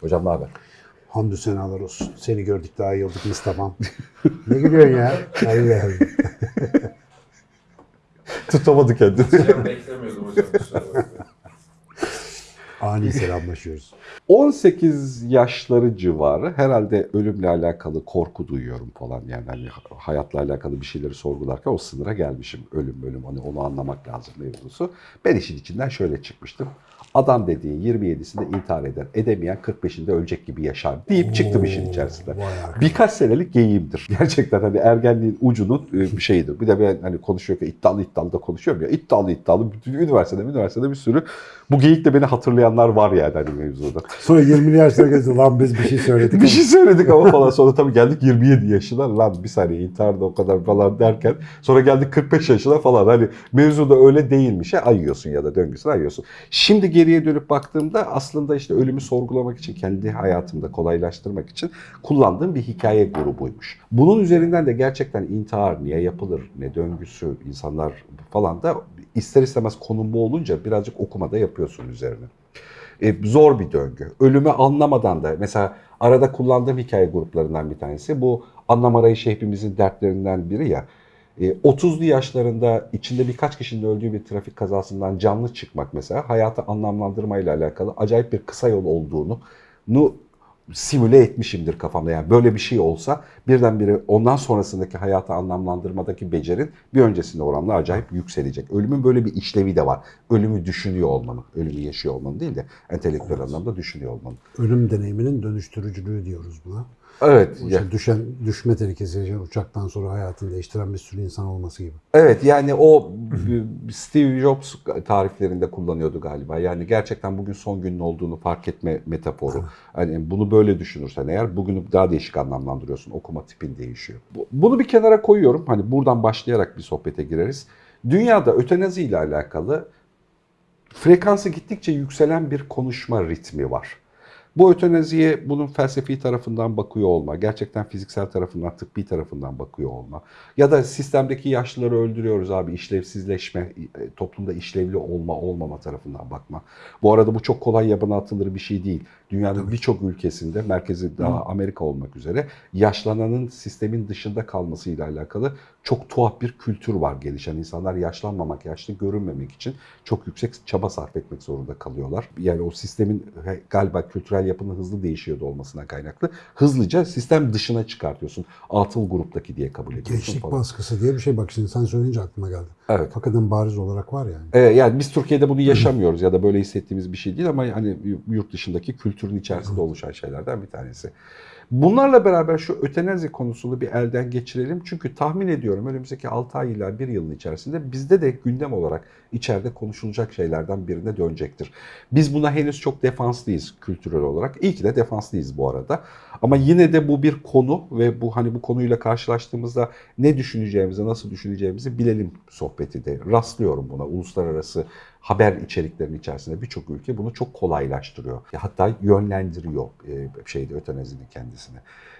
Hocam ne haber? Hamdü senalar olsun. Seni gördük daha iyi olduk Mustafa'm. ne gülüyorsun ya? Hayır hayır. Tutamadı kendini. Hocam beklemiyordum hocam. bakmayın. Ani selamlaşıyoruz. 18 yaşları civarı herhalde ölümle alakalı korku duyuyorum falan. Yani hani hayatla alakalı bir şeyleri sorgularken o sınıra gelmişim. Ölüm ölüm hani onu anlamak lazım mevzusu. Ben işin içinden şöyle çıkmıştım. Adam dediğin 27'sinde intihar eder. Edemeyen 45'inde ölecek gibi yaşar deyip çıktım işin arkadaş. Birkaç senelik geyiğimdir. Gerçekten hani ergenliğin ucunun e, bir şeyidir. Bir de ben hani konuşuyorken iddialı iddialı da konuşuyorum ya. İddialı iddialı bütün üniversitede üniversitede bir sürü bu geyikle beni hatırlayanlar var yani hani mevzuda. Sonra 20'li yaşlara geldi. Lan biz bir şey söyledik. bir şey söyledik ama falan. Sonra tabii geldik 27 yaşına. Lan bir saniye intihar da o kadar falan derken. Sonra geldik 45 yaşına falan. Hani mevzu da öyle değilmiş. Ya, ayıyorsun ya da döngüsünü ayıyorsun. Şimdi geriye dönüp baktığımda aslında işte ölümü sorgulamak için, kendi hayatımda kolaylaştırmak için kullandığım bir hikaye grubuymuş. Bunun üzerinden de gerçekten intihar niye yapılır, ne döngüsü, insanlar falan da ister istemez konum bu olunca birazcık okumada yapıyorsun üzerine. E, zor bir döngü. Ölümü anlamadan da mesela arada kullandığım hikaye gruplarından bir tanesi bu anlam arayışı hepimizin dertlerinden biri ya. E, 30'lu yaşlarında içinde birkaç kişinin öldüğü bir trafik kazasından canlı çıkmak mesela hayatı anlamlandırmayla alakalı acayip bir kısa yol olduğunu nu simüle etmişimdir kafamda. Yani böyle bir şey olsa birdenbire ondan sonrasındaki hayatı anlamlandırmadaki becerin bir öncesinde oranla acayip yükselecek. Ölümün böyle bir işlevi de var. Ölümü düşünüyor olmanın, ölümü yaşıyor olmanın değil de entelektüel anlamda düşünüyor olmanın. Ölüm deneyiminin dönüştürücülüğü diyoruz buna. Evet. İşte düşen, düşme tehlikesi uçaktan sonra hayatını değiştiren bir sürü insan olması gibi. Evet yani o Steve Jobs tariflerinde kullanıyordu galiba. Yani gerçekten bugün son günün olduğunu fark etme metaforu. Hani bunu böyle düşünürsen eğer bugünü daha değişik anlamlandırıyorsun. Okuma tipin değişiyor. Bu- Bunu bir kenara koyuyorum. Hani buradan başlayarak bir sohbete gireriz. Dünyada ötenazi ile alakalı frekansı gittikçe yükselen bir konuşma ritmi var. Bu ötenaziye bunun felsefi tarafından bakıyor olma, gerçekten fiziksel tarafından, tıbbi tarafından bakıyor olma ya da sistemdeki yaşlıları öldürüyoruz abi işlevsizleşme, e, toplumda işlevli olma olmama tarafından bakma. Bu arada bu çok kolay yabana atılır bir şey değil. Dünyanın birçok ülkesinde, merkezi daha Amerika olmak üzere yaşlananın sistemin dışında kalmasıyla alakalı çok tuhaf bir kültür var gelişen. insanlar yaşlanmamak, yaşlı görünmemek için çok yüksek çaba sarf etmek zorunda kalıyorlar. Yani o sistemin galiba kültürel yapının hızlı değişiyordu olmasına kaynaklı. Hızlıca sistem dışına çıkartıyorsun. Atıl gruptaki diye kabul ediyorsun Gençlik falan. baskısı diye bir şey bak şimdi sen söyleyince aklıma geldi. Evet. Hakikaten bariz olarak var yani. Ee, yani biz Türkiye'de bunu yaşamıyoruz ya da böyle hissettiğimiz bir şey değil ama hani yurt dışındaki kültürün içerisinde oluşan şeylerden bir tanesi. Bunlarla beraber şu ötenazi konusunu bir elden geçirelim. Çünkü tahmin ediyorum önümüzdeki 6 ay ila 1 yılın içerisinde bizde de gündem olarak içeride konuşulacak şeylerden birine dönecektir. Biz buna henüz çok defanslıyız kültürel olarak. İyi ki de defanslıyız bu arada. Ama yine de bu bir konu ve bu hani bu konuyla karşılaştığımızda ne düşüneceğimizi, nasıl düşüneceğimizi bilelim sohbeti de. Rastlıyorum buna. Uluslararası haber içeriklerinin içerisinde birçok ülke bunu çok kolaylaştırıyor. Hatta yönlendiriyor e, şeyde ötenazinin kendisine.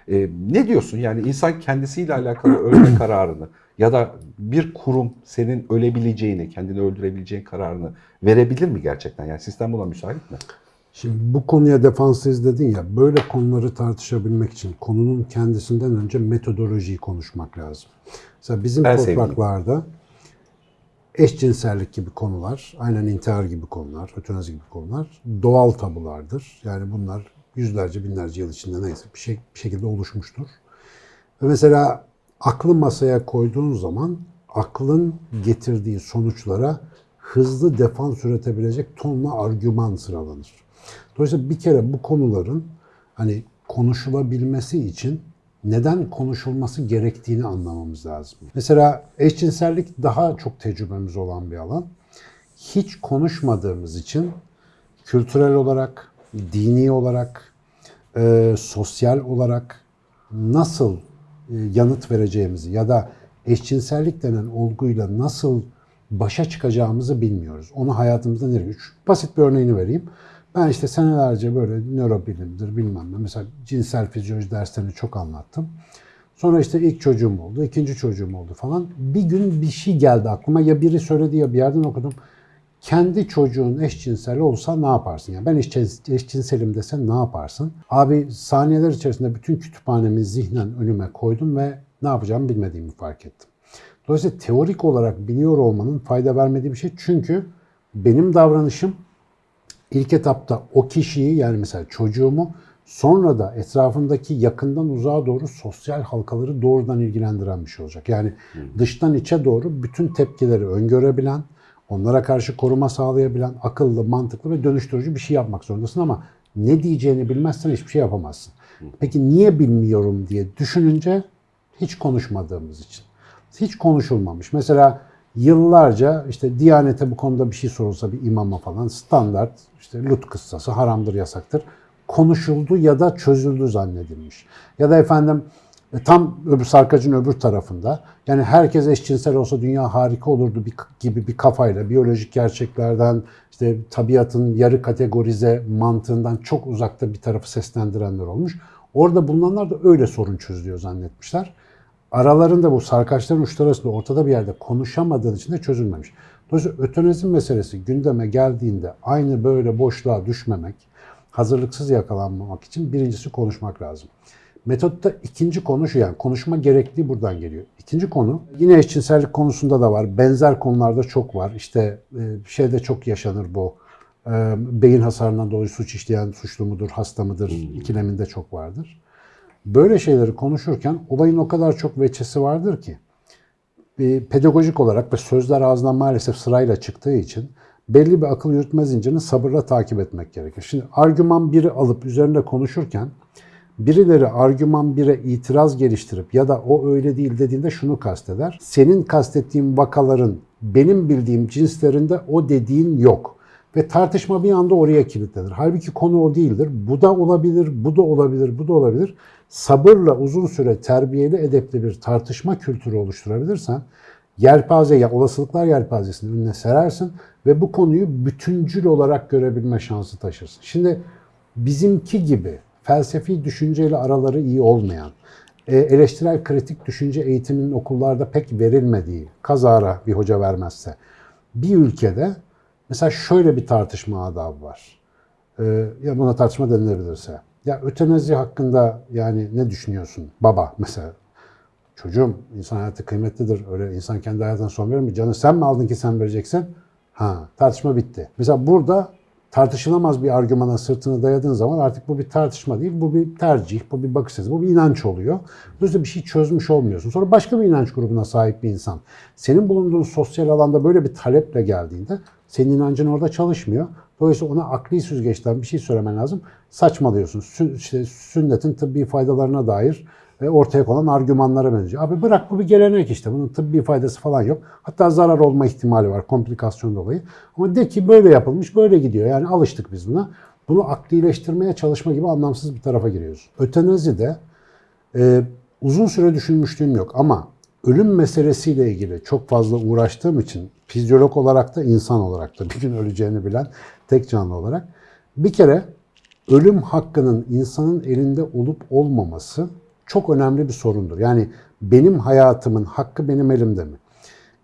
E, ne diyorsun? Yani insan kendisiyle alakalı ölme kararını ya da bir kurum senin ölebileceğini, kendini öldürebileceğin kararını verebilir mi gerçekten? Yani sistem buna müsait mi? Şimdi bu konuya defanslıyız dedin ya, böyle konuları tartışabilmek için konunun kendisinden önce metodolojiyi konuşmak lazım. Mesela bizim Ben sevdiğim. Eşcinsellik gibi konular, aynen intihar gibi konular, ötenazi gibi konular doğal tabulardır. Yani bunlar yüzlerce, binlerce yıl içinde neyse bir, şey, bir şekilde oluşmuştur. Ve mesela aklı masaya koyduğun zaman aklın getirdiği sonuçlara hızlı defans üretebilecek tonla argüman sıralanır. Dolayısıyla bir kere bu konuların hani konuşulabilmesi için neden konuşulması gerektiğini anlamamız lazım. Mesela eşcinsellik daha çok tecrübemiz olan bir alan. Hiç konuşmadığımız için kültürel olarak, dini olarak, e, sosyal olarak nasıl e, yanıt vereceğimizi ya da eşcinsellik denen olguyla nasıl başa çıkacağımızı bilmiyoruz. Onu hayatımızda nereye? Basit bir örneğini vereyim. Ben işte senelerce böyle nörobilimdir bilmem ne. Mesela cinsel fizyoloji derslerini çok anlattım. Sonra işte ilk çocuğum oldu, ikinci çocuğum oldu falan. Bir gün bir şey geldi aklıma. Ya biri söyledi ya bir yerden okudum. kendi çocuğun eşcinsel olsa ne yaparsın? Yani ben eşcins- eşcinselim desen ne yaparsın? Abi saniyeler içerisinde bütün kütüphanemi zihnen önüme koydum ve ne yapacağımı bilmediğimi fark ettim. Dolayısıyla teorik olarak biliyor olmanın fayda vermediği bir şey. Çünkü benim davranışım ilk etapta o kişiyi yani mesela çocuğumu sonra da etrafındaki yakından uzağa doğru sosyal halkaları doğrudan ilgilendiren bir şey olacak. Yani dıştan içe doğru bütün tepkileri öngörebilen, onlara karşı koruma sağlayabilen, akıllı, mantıklı ve dönüştürücü bir şey yapmak zorundasın ama ne diyeceğini bilmezsen hiçbir şey yapamazsın. Peki niye bilmiyorum diye düşününce hiç konuşmadığımız için. Hiç konuşulmamış. Mesela yıllarca işte Diyanete bu konuda bir şey sorulsa bir imama falan standart işte Lut kıssası haramdır yasaktır konuşuldu ya da çözüldü zannedilmiş. Ya da efendim e, tam öbür sarkacın öbür tarafında yani herkes eşcinsel olsa dünya harika olurdu gibi bir kafayla biyolojik gerçeklerden işte tabiatın yarı kategorize mantığından çok uzakta bir tarafı seslendirenler olmuş. Orada bulunanlar da öyle sorun çözülüyor zannetmişler. Aralarında bu sarkaçların uçları arasında ortada bir yerde konuşamadığın için de çözülmemiş. Dolayısıyla ötenazim meselesi gündeme geldiğinde aynı böyle boşluğa düşmemek, hazırlıksız yakalanmamak için birincisi konuşmak lazım. Metotta ikinci konu şu yani konuşma gerekliliği buradan geliyor. İkinci konu yine eşcinsellik konusunda da var. Benzer konularda çok var. İşte e, şeyde çok yaşanır bu. E, beyin hasarından dolayı suç işleyen suçlu mudur, hasta mıdır ikileminde çok vardır. Böyle şeyleri konuşurken olayın o kadar çok veçesi vardır ki bir pedagojik olarak ve sözler ağzından maalesef sırayla çıktığı için belli bir akıl yürütme zincirini sabırla takip etmek gerekir. Şimdi argüman biri alıp üzerinde konuşurken birileri argüman 1'e itiraz geliştirip ya da o öyle değil dediğinde şunu kasteder. Senin kastettiğin vakaların benim bildiğim cinslerinde o dediğin yok. Ve tartışma bir anda oraya kilitlenir. Halbuki konu o değildir. Bu da olabilir, bu da olabilir, bu da olabilir. Sabırla uzun süre terbiyeli, edepli bir tartışma kültürü oluşturabilirsen yelpaze ya olasılıklar yelpazesini önüne serersin ve bu konuyu bütüncül olarak görebilme şansı taşırsın. Şimdi bizimki gibi felsefi düşünceyle araları iyi olmayan, e, eleştirel kritik düşünce eğitiminin okullarda pek verilmediği, kazara bir hoca vermezse, bir ülkede mesela şöyle bir tartışma adabı var. E, ya buna tartışma denilebilirse. Ya ötenazi hakkında yani ne düşünüyorsun baba mesela? Çocuğum insan hayatı kıymetlidir. Öyle insan kendi hayatına son verir mi? Canı sen mi aldın ki sen vereceksin? Ha tartışma bitti. Mesela burada tartışılamaz bir argümana sırtını dayadığın zaman artık bu bir tartışma değil, bu bir tercih, bu bir bakış açısı, bu bir inanç oluyor. Dolayısıyla bir şey çözmüş olmuyorsun. Sonra başka bir inanç grubuna sahip bir insan. Senin bulunduğun sosyal alanda böyle bir taleple geldiğinde senin inancın orada çalışmıyor. Dolayısıyla ona akli süzgeçten bir şey söylemen lazım. Saçmalıyorsun. Sünnetin tıbbi faydalarına dair ortaya konan argümanlara benziyor. Abi bırak bu bir gelenek işte. Bunun tıbbi faydası falan yok. Hatta zarar olma ihtimali var komplikasyon dolayı. Ama de ki böyle yapılmış, böyle gidiyor. Yani alıştık biz buna. Bunu aklileştirmeye çalışma gibi anlamsız bir tarafa giriyoruz. Ötenazi de e, uzun süre düşünmüşlüğüm yok ama ölüm meselesiyle ilgili çok fazla uğraştığım için fizyolog olarak da insan olarak da bir gün öleceğini bilen tek canlı olarak bir kere ölüm hakkının insanın elinde olup olmaması çok önemli bir sorundur. Yani benim hayatımın hakkı benim elimde mi?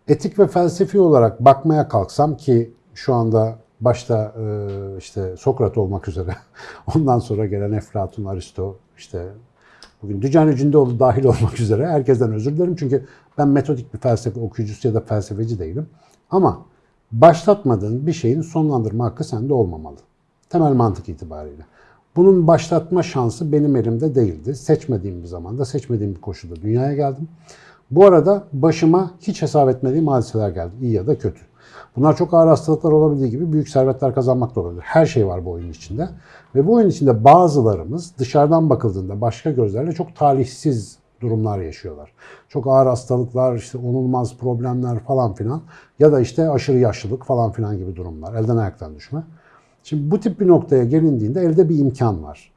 Etik ve felsefi olarak bakmaya kalksam ki şu anda başta e, işte Sokrat olmak üzere ondan sonra gelen Eflatun, Aristo, işte bugün Dücani Cündoğlu dahil olmak üzere herkesten özür dilerim. Çünkü ben metodik bir felsefe okuyucusu ya da felsefeci değilim. Ama başlatmadığın bir şeyin sonlandırma hakkı sende olmamalı. Temel mantık itibariyle. Bunun başlatma şansı benim elimde değildi. Seçmediğim bir zamanda, seçmediğim bir koşulda dünyaya geldim. Bu arada başıma hiç hesap etmediğim hadiseler geldi. iyi ya da kötü. Bunlar çok ağır hastalıklar olabildiği gibi büyük servetler kazanmak da olabilir. Her şey var bu oyun içinde. Ve bu oyun içinde bazılarımız dışarıdan bakıldığında başka gözlerle çok talihsiz durumlar yaşıyorlar. Çok ağır hastalıklar, işte onulmaz problemler falan filan ya da işte aşırı yaşlılık falan filan gibi durumlar. Elden ayaktan düşme. Şimdi bu tip bir noktaya gelindiğinde elde bir imkan var.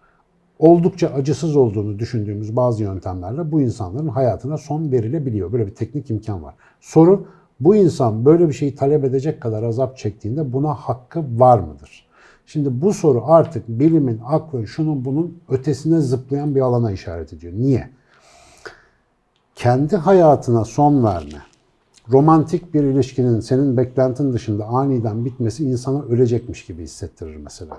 Oldukça acısız olduğunu düşündüğümüz bazı yöntemlerle bu insanların hayatına son verilebiliyor. Böyle bir teknik imkan var. Soru bu insan böyle bir şeyi talep edecek kadar azap çektiğinde buna hakkı var mıdır? Şimdi bu soru artık bilimin, aklın, şunun bunun ötesine zıplayan bir alana işaret ediyor. Niye? Kendi hayatına son verme romantik bir ilişkinin senin beklentin dışında aniden bitmesi insana ölecekmiş gibi hissettirir mesela.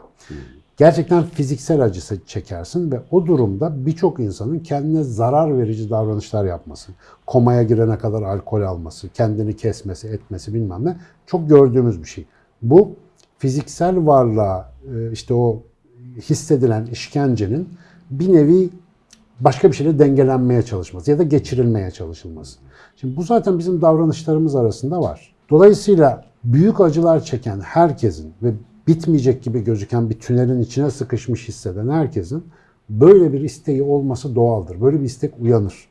Gerçekten fiziksel acısı çekersin ve o durumda birçok insanın kendine zarar verici davranışlar yapması, komaya girene kadar alkol alması, kendini kesmesi, etmesi bilmem ne çok gördüğümüz bir şey. Bu fiziksel varlığa e, işte o hissedilen işkencenin bir nevi başka bir şeyle dengelenmeye çalışması ya da geçirilmeye çalışılması. Şimdi bu zaten bizim davranışlarımız arasında var. Dolayısıyla büyük acılar çeken herkesin ve bitmeyecek gibi gözüken bir tünelin içine sıkışmış hisseden herkesin böyle bir isteği olması doğaldır. Böyle bir istek uyanır.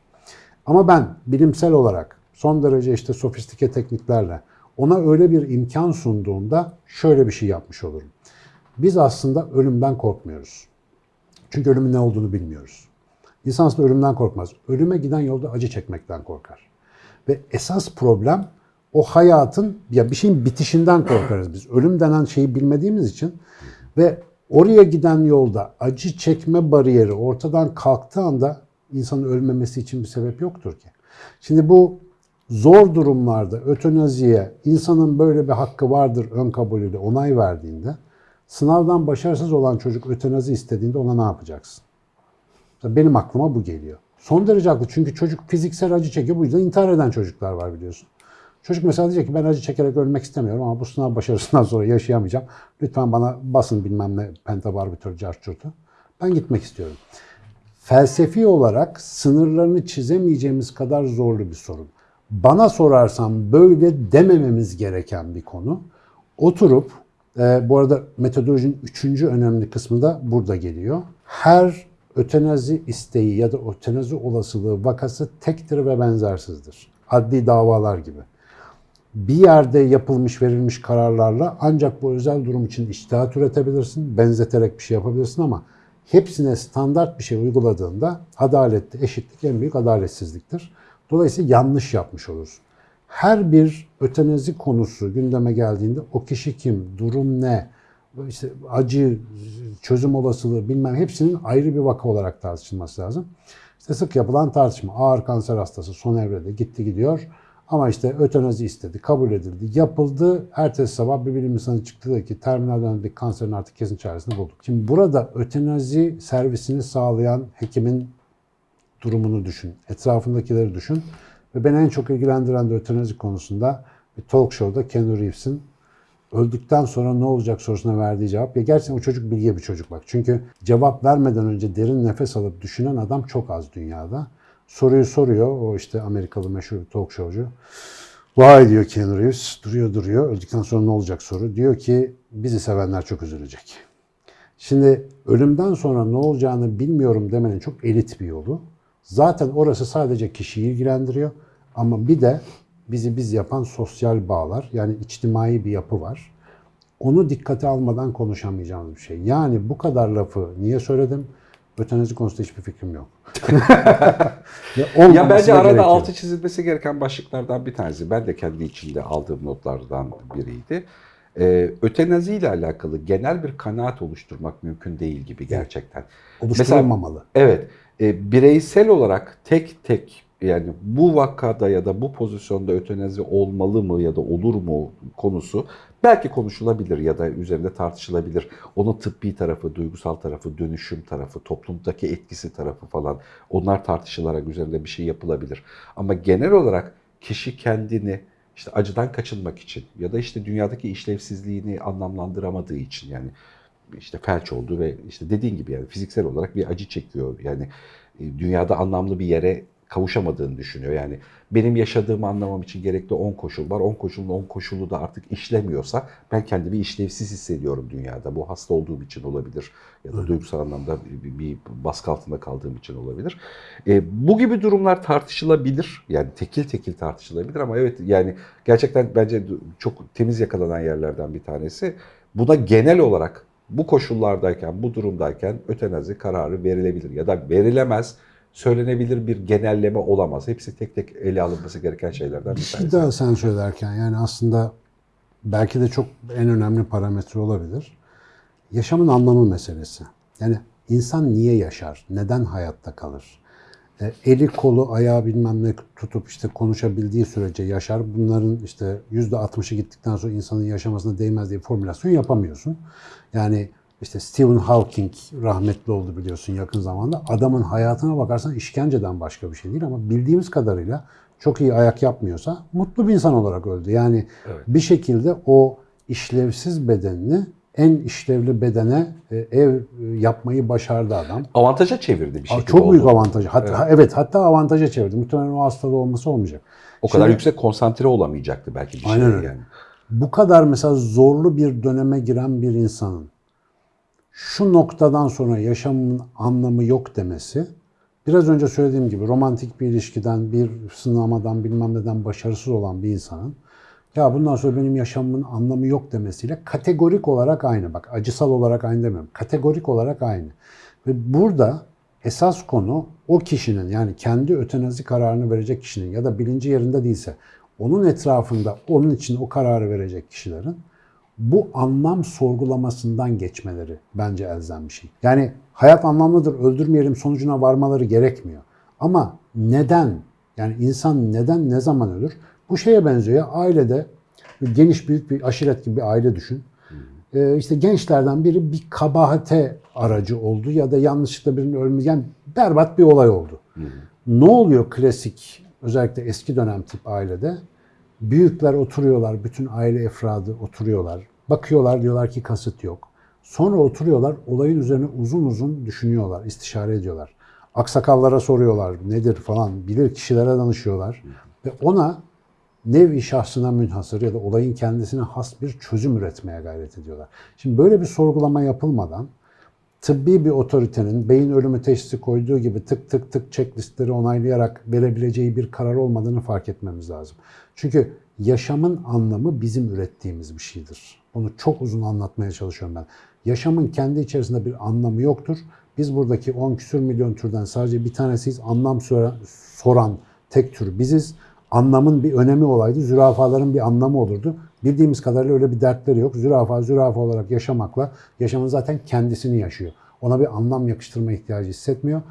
Ama ben bilimsel olarak son derece işte sofistike tekniklerle ona öyle bir imkan sunduğumda şöyle bir şey yapmış olurum. Biz aslında ölümden korkmuyoruz. Çünkü ölümün ne olduğunu bilmiyoruz. İnsan aslında ölümden korkmaz. Ölüme giden yolda acı çekmekten korkar. Ve esas problem o hayatın ya bir şeyin bitişinden korkarız biz. Ölüm denen şeyi bilmediğimiz için ve oraya giden yolda acı çekme bariyeri ortadan kalktığı anda insanın ölmemesi için bir sebep yoktur ki. Şimdi bu zor durumlarda ötenaziye insanın böyle bir hakkı vardır ön kabulüyle onay verdiğinde sınavdan başarısız olan çocuk ötenazi istediğinde ona ne yapacaksın? Benim aklıma bu geliyor. Son derece haklı çünkü çocuk fiziksel acı çekiyor. Bu yüzden intihar eden çocuklar var biliyorsun. Çocuk mesela diyecek ki ben acı çekerek ölmek istemiyorum ama bu sınav başarısından sonra yaşayamayacağım. Lütfen bana basın bilmem ne pentabarbitör carçurtu. Ben gitmek istiyorum. Felsefi olarak sınırlarını çizemeyeceğimiz kadar zorlu bir sorun. Bana sorarsan böyle demememiz gereken bir konu. Oturup, e, bu arada metodolojinin üçüncü önemli kısmı da burada geliyor. Her ötenazi isteği ya da ötenazi olasılığı vakası tektir ve benzersizdir. Adli davalar gibi bir yerde yapılmış verilmiş kararlarla ancak bu özel durum için içtihat üretebilirsin, benzeterek bir şey yapabilirsin ama hepsine standart bir şey uyguladığında adalette eşitlik en büyük adaletsizliktir. Dolayısıyla yanlış yapmış olursun. Her bir ötenazi konusu gündeme geldiğinde o kişi kim, durum ne, işte acı, çözüm olasılığı bilmem hepsinin ayrı bir vaka olarak tartışılması lazım. İşte sık yapılan tartışma ağır kanser hastası son evrede gitti gidiyor. Ama işte ötenazi istedi, kabul edildi, yapıldı. Ertesi sabah bir bilim insanı çıktı dedi ki terminal dönemdeki kanserin artık kesin çaresini bulduk. Şimdi burada ötenazi servisini sağlayan hekimin durumunu düşün, etrafındakileri düşün. Ve beni en çok ilgilendiren de ötenazi konusunda bir talk show'da Keanu Reeves'in öldükten sonra ne olacak sorusuna verdiği cevap. Ya gerçekten o çocuk bilge bir çocuk bak. Çünkü cevap vermeden önce derin nefes alıp düşünen adam çok az dünyada. Soruyu soruyor. O işte Amerikalı meşhur talk showcu. Vay diyor Keanu Reeves. Duruyor duruyor. Öldükten sonra ne olacak soru. Diyor ki bizi sevenler çok üzülecek. Şimdi ölümden sonra ne olacağını bilmiyorum demenin çok elit bir yolu. Zaten orası sadece kişiyi ilgilendiriyor. Ama bir de bizi biz yapan sosyal bağlar yani içtimai bir yapı var. Onu dikkate almadan konuşamayacağımız bir şey. Yani bu kadar lafı niye söyledim? Ötenazi konusunda hiçbir fikrim yok. ya, Ya bence da arada gerekiyor. altı çizilmesi gereken başlıklardan bir tanesi. Ben de kendi içinde aldığım notlardan biriydi. Ee, ötenazi ile alakalı genel bir kanaat oluşturmak mümkün değil gibi gerçekten. Oluşturulmamalı. Evet, e, bireysel olarak tek tek yani bu vakada ya da bu pozisyonda ötenazi olmalı mı ya da olur mu konusu belki konuşulabilir ya da üzerinde tartışılabilir. Onun tıbbi tarafı, duygusal tarafı, dönüşüm tarafı, toplumdaki etkisi tarafı falan onlar tartışılarak üzerinde bir şey yapılabilir. Ama genel olarak kişi kendini işte acıdan kaçınmak için ya da işte dünyadaki işlevsizliğini anlamlandıramadığı için yani işte felç oldu ve işte dediğin gibi yani fiziksel olarak bir acı çekiyor. Yani e, dünyada anlamlı bir yere kavuşamadığını düşünüyor. Yani benim yaşadığımı anlamam için gerekli 10 koşul var. 10 koşulun 10 koşulu da artık işlemiyorsa ben kendimi işlevsiz hissediyorum dünyada. Bu hasta olduğum için olabilir ya da duygusal anlamda bir, bir baskı altında kaldığım için olabilir. E, bu gibi durumlar tartışılabilir. Yani tekil tekil tartışılabilir ama evet yani gerçekten bence çok temiz yakalanan yerlerden bir tanesi. Buna genel olarak bu koşullardayken, bu durumdayken ötenazi kararı verilebilir ya da verilemez, söylenebilir bir genelleme olamaz. Hepsi tek tek ele alınması gereken şeylerden Bir bir şey tanesi. daha sen söylerken yani aslında belki de çok en önemli parametre olabilir. Yaşamın anlamı meselesi. Yani insan niye yaşar? Neden hayatta kalır? E, eli kolu ayağı bilmem ne tutup işte konuşabildiği sürece yaşar. Bunların işte yüzde 60'ı gittikten sonra insanın yaşamasına değmez diye formülasyon yapamıyorsun. Yani işte Stephen Hawking rahmetli oldu biliyorsun yakın zamanda. Adamın hayatına bakarsan işkenceden başka bir şey değil ama bildiğimiz kadarıyla çok iyi ayak yapmıyorsa mutlu bir insan olarak öldü. Yani bir şekilde o işlevsiz bedenini en işlevli bedene e, ev e, yapmayı başardı adam. Avantaja çevirdi bir şekilde. Çok büyük oldu. avantajı. Hatta, evet. hatta avantaja çevirdi. Muhtemelen o hastalığı olması olmayacak. O kadar Şimdi- yüksek konsantre olamayacaktı belki bir Aynen şey öyle. yani. Bu kadar mesela zorlu bir döneme giren bir insanın şu noktadan sonra yaşamın anlamı yok demesi biraz önce söylediğim gibi romantik bir ilişkiden, bir sınamadan bilmem neden başarısız olan bir insanın ya bundan sonra benim yaşamımın anlamı yok demesiyle kategorik olarak aynı. Bak acısal olarak aynı demiyorum. Kategorik olarak aynı. Ve burada esas konu o kişinin yani kendi ötenazi kararını verecek kişinin ya da bilinci yerinde değilse onun etrafında onun için o kararı verecek kişilerin bu anlam sorgulamasından geçmeleri bence elzem bir şey. Yani hayat anlamlıdır, öldürmeyelim sonucuna varmaları gerekmiyor. Ama neden? Yani insan neden, ne zaman ölür? Bu şeye benziyor ya ailede geniş büyük bir aşiret gibi bir aile düşün. Ee, işte gençlerden biri bir kabahate aracı oldu ya da yanlışlıkla birinin ölmesi. Yani berbat bir olay oldu. Ne oluyor klasik özellikle eski dönem tip ailede? Büyükler oturuyorlar, bütün aile efradı oturuyorlar. Bakıyorlar diyorlar ki kasıt yok. Sonra oturuyorlar olayın üzerine uzun uzun düşünüyorlar, istişare ediyorlar. Aksakallara soruyorlar nedir falan, bilir kişilere danışıyorlar. Ve ona nevi şahsına münhasır ya da olayın kendisine has bir çözüm üretmeye gayret ediyorlar. Şimdi böyle bir sorgulama yapılmadan tıbbi bir otoritenin beyin ölümü teşhisi koyduğu gibi tık tık tık checklistleri onaylayarak verebileceği bir karar olmadığını fark etmemiz lazım. Çünkü yaşamın anlamı bizim ürettiğimiz bir şeydir. Bunu çok uzun anlatmaya çalışıyorum ben. Yaşamın kendi içerisinde bir anlamı yoktur. Biz buradaki 10 küsür milyon türden sadece bir tanesiyiz. Anlam soran, tek tür biziz. Anlamın bir önemi olaydı. Zürafaların bir anlamı olurdu. Bildiğimiz kadarıyla öyle bir dertleri yok. Zürafa zürafa olarak yaşamakla yaşamın zaten kendisini yaşıyor. Ona bir anlam yakıştırma ihtiyacı hissetmiyor.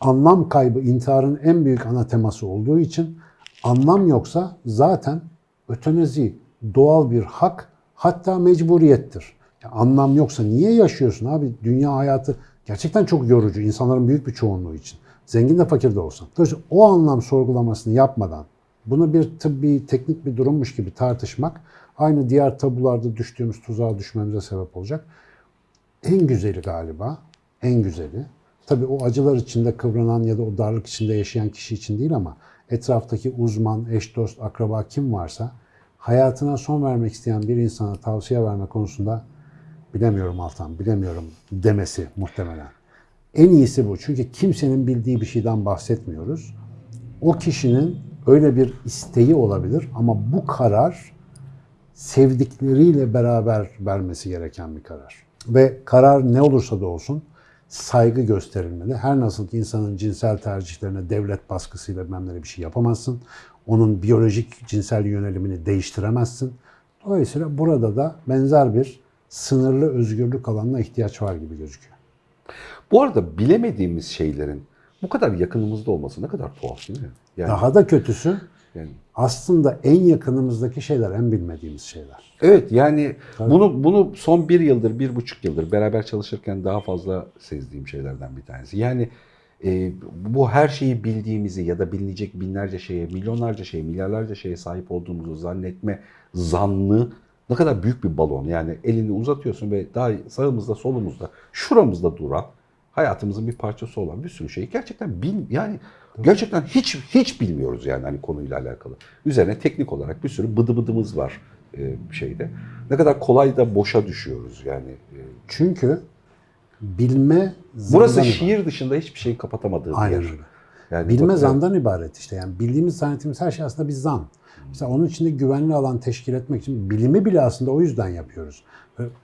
Anlam kaybı intiharın en büyük ana teması olduğu için anlam yoksa zaten ötenazi doğal bir hak hatta mecburiyettir. Ya anlam yoksa niye yaşıyorsun abi? Dünya hayatı gerçekten çok yorucu insanların büyük bir çoğunluğu için. Zengin de fakir de olsan. Dolayısıyla o anlam sorgulamasını yapmadan bunu bir tıbbi, teknik bir durummuş gibi tartışmak aynı diğer tabularda düştüğümüz tuzağa düşmemize sebep olacak. En güzeli galiba, en güzeli. Tabii o acılar içinde kıvranan ya da o darlık içinde yaşayan kişi için değil ama etraftaki uzman, eş dost, akraba kim varsa hayatına son vermek isteyen bir insana tavsiye verme konusunda bilemiyorum Altan, bilemiyorum demesi muhtemelen. En iyisi bu. Çünkü kimsenin bildiği bir şeyden bahsetmiyoruz. O kişinin öyle bir isteği olabilir ama bu karar sevdikleriyle beraber vermesi gereken bir karar. Ve karar ne olursa da olsun saygı gösterilmeli. Her nasıl ki insanın cinsel tercihlerine devlet baskısıyla ne bir şey yapamazsın. Onun biyolojik cinsel yönelimini değiştiremezsin. Dolayısıyla burada da benzer bir sınırlı özgürlük alanına ihtiyaç var gibi gözüküyor. Bu arada bilemediğimiz şeylerin bu kadar yakınımızda olması ne kadar tuhaf değil mi? Yani, Daha da kötüsü yani aslında en yakınımızdaki şeyler en bilmediğimiz şeyler. Evet yani bunu bunu son bir yıldır, bir buçuk yıldır beraber çalışırken daha fazla sezdiğim şeylerden bir tanesi. Yani e, bu her şeyi bildiğimizi ya da bilinecek binlerce şeye, milyonlarca şeye, milyarlarca şeye sahip olduğumuzu zannetme zannı ne kadar büyük bir balon. Yani elini uzatıyorsun ve daha sağımızda, solumuzda, şuramızda duran hayatımızın bir parçası olan bir sürü şeyi gerçekten bil yani gerçekten hiç hiç bilmiyoruz yani hani konuyla alakalı. Üzerine teknik olarak bir sürü bıdı bıdımız var e, şeyde. Ne kadar kolay da boşa düşüyoruz yani. E, Çünkü bilme burası şiir dışında hiçbir şeyi kapatamadığı bir Aynen yer. öyle. Yani Bilme zandan ibaret işte. Yani bildiğimiz zannettiğimiz her şey aslında bir zan. Mesela onun içinde güvenli alan teşkil etmek için bilimi bile aslında o yüzden yapıyoruz.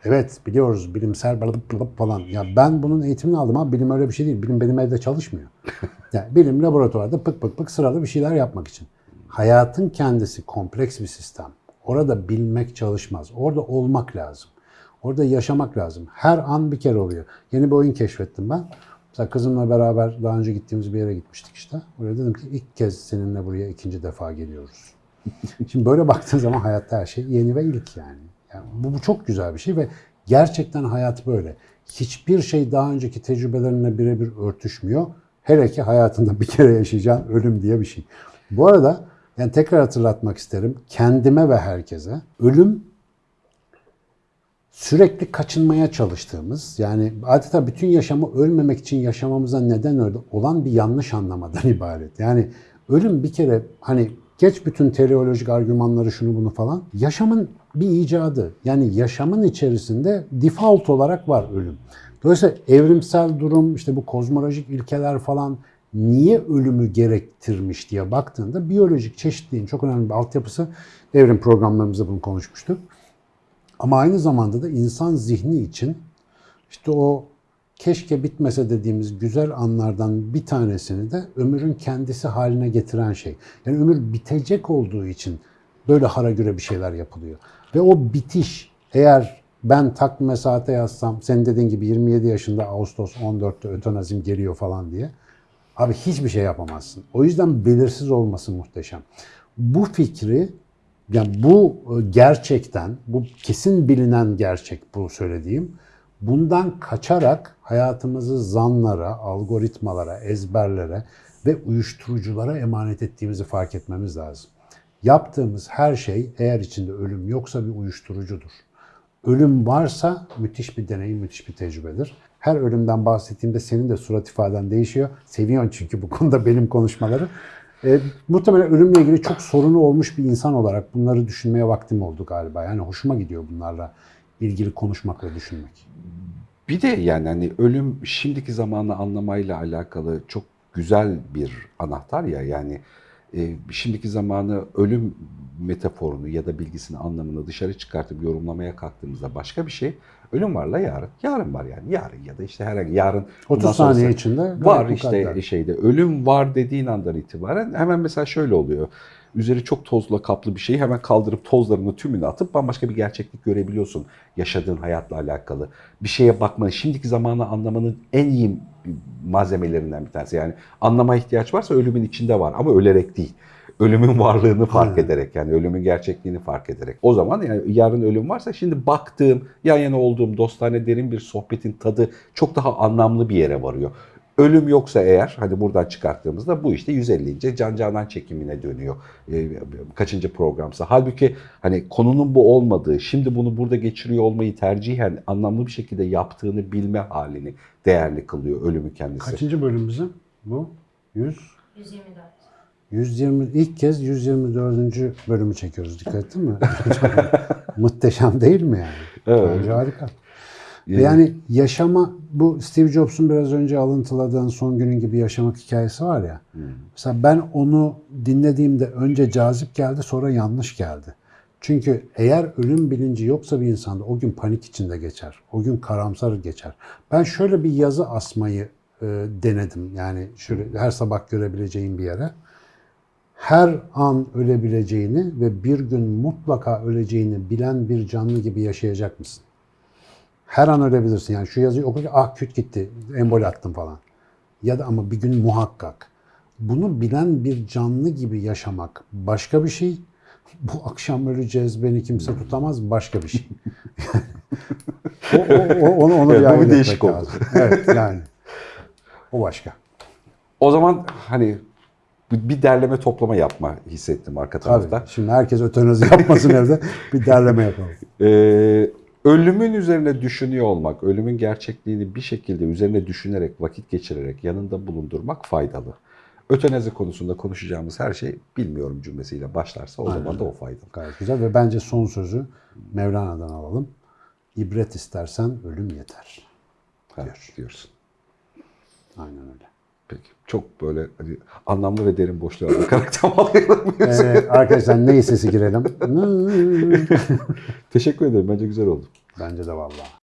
Evet biliyoruz bilimsel balıp balıp falan. Ya ben bunun eğitimini aldım ama bilim öyle bir şey değil. Bilim benim evde çalışmıyor. Yani bilim laboratuvarda pık pık pık sıralı bir şeyler yapmak için. Hayatın kendisi kompleks bir sistem. Orada bilmek çalışmaz. Orada olmak lazım. Orada yaşamak lazım. Her an bir kere oluyor. Yeni bir oyun keşfettim ben. Mesela kızımla beraber daha önce gittiğimiz bir yere gitmiştik işte. Oraya dedim ki ilk kez seninle buraya ikinci defa geliyoruz. Şimdi böyle baktığın zaman hayatta her şey yeni ve ilk yani. yani bu, bu çok güzel bir şey ve gerçekten hayat böyle. Hiçbir şey daha önceki tecrübelerine birebir örtüşmüyor. Hele ki hayatında bir kere yaşayacağın ölüm diye bir şey. Bu arada yani tekrar hatırlatmak isterim kendime ve herkese ölüm sürekli kaçınmaya çalıştığımız yani adeta bütün yaşamı ölmemek için yaşamamıza neden olan bir yanlış anlamadan ibaret. Yani ölüm bir kere hani geç bütün teleolojik argümanları şunu bunu falan yaşamın bir icadı. Yani yaşamın içerisinde default olarak var ölüm. Dolayısıyla evrimsel durum işte bu kozmolojik ilkeler falan niye ölümü gerektirmiş diye baktığında biyolojik çeşitliliğin çok önemli bir altyapısı evrim programlarımızda bunu konuşmuştuk. Ama aynı zamanda da insan zihni için işte o keşke bitmese dediğimiz güzel anlardan bir tanesini de ömrün kendisi haline getiren şey. Yani ömür bitecek olduğu için böyle hara göre bir şeyler yapılıyor. Ve o bitiş eğer ben takvime saate yazsam senin dediğin gibi 27 yaşında Ağustos 14'te ötenazim geliyor falan diye abi hiçbir şey yapamazsın. O yüzden belirsiz olması muhteşem. Bu fikri yani bu e, gerçekten, bu kesin bilinen gerçek bu söylediğim. Bundan kaçarak hayatımızı zanlara, algoritmalara, ezberlere ve uyuşturuculara emanet ettiğimizi fark etmemiz lazım. Yaptığımız her şey eğer içinde ölüm yoksa bir uyuşturucudur. Ölüm varsa müthiş bir deneyim, müthiş bir tecrübedir. Her ölümden bahsettiğimde senin de surat ifaden değişiyor. Seviyorsun çünkü bu konuda benim konuşmaları. E, muhtemelen ölümle ilgili çok sorunu olmuş bir insan olarak bunları düşünmeye vaktim oldu galiba. Yani hoşuma gidiyor bunlarla ilgili konuşmak ve düşünmek. Bir de yani hani ölüm şimdiki zamanı anlamayla alakalı çok güzel bir anahtar ya yani e, şimdiki zamanı ölüm metaforunu ya da bilgisini anlamını dışarı çıkartıp yorumlamaya kalktığımızda başka bir şey. Ölüm varla yarın. Yarın var yani. Yarın ya da işte herhangi yarın. 30 bundan sonrası- saniye içinde Var işte şeyde ölüm var dediğin andan itibaren hemen mesela şöyle oluyor. Üzeri çok tozla kaplı bir şeyi hemen kaldırıp tozlarını tümünü atıp bambaşka bir gerçeklik görebiliyorsun. Yaşadığın hayatla alakalı. Bir şeye bakmanın, şimdiki zamanı anlamanın en iyi malzemelerinden bir tanesi. Yani anlama ihtiyaç varsa ölümün içinde var ama ölerek değil. Ölümün varlığını fark Aynen. ederek yani ölümün gerçekliğini fark ederek. O zaman yani yarın ölüm varsa şimdi baktığım, yan yana olduğum dostane derin bir sohbetin tadı çok daha anlamlı bir yere varıyor. Ölüm yoksa eğer hani buradan çıkarttığımızda bu işte 150. Can Canan çekimine dönüyor. Ee, kaçıncı programsa. Halbuki hani konunun bu olmadığı, şimdi bunu burada geçiriyor olmayı tercihen anlamlı bir şekilde yaptığını bilme halini değerli kılıyor ölümü kendisi. Kaçıncı bölüm bizim? Bu? 100? 124. 120 ilk kez 124. bölümü çekiyoruz. Dikkat ettin mi? Muhteşem değil mi yani? Evet. Bence harika. Ve yani yaşama bu Steve Jobs'un biraz önce alıntıladığın son günün gibi yaşamak hikayesi var ya. Mesela ben onu dinlediğimde önce cazip geldi sonra yanlış geldi. Çünkü eğer ölüm bilinci yoksa bir insanda o gün panik içinde geçer. O gün karamsar geçer. Ben şöyle bir yazı asmayı e, denedim. Yani şöyle her sabah görebileceğim bir yere. Her an ölebileceğini ve bir gün mutlaka öleceğini bilen bir canlı gibi yaşayacak mısın? Her an ölebilirsin. Yani şu yazıyı okurken ah küt gitti, embol attım falan. Ya da ama bir gün muhakkak. Bunu bilen bir canlı gibi yaşamak başka bir şey. Bu akşam öleceğiz, beni kimse tutamaz başka bir şey. o, o, o- onu, onu Evet, bir bu bir değişik oldu. lazım. Evet yani. O başka. O zaman hani bir derleme toplama yapma hissettim arka tarafta. Tabii. Şimdi herkes ötenazi yapmasın evde. Bir derleme yapalım. Ee, ölümün üzerine düşünüyor olmak, ölümün gerçekliğini bir şekilde üzerine düşünerek, vakit geçirerek yanında bulundurmak faydalı. Ötenazi konusunda konuşacağımız her şey bilmiyorum cümlesiyle başlarsa o zaman da o faydalı. Gayet güzel ve bence son sözü Mevlana'dan alalım. İbret istersen ölüm yeter. Ha, diyorsun. Aynen öyle. Peki. Çok böyle hani anlamlı ve derin boşluğa bakarak tamamlayalım. Ee, arkadaşlar ney sesi girelim? Teşekkür ederim. Bence güzel oldu. Bence de vallahi.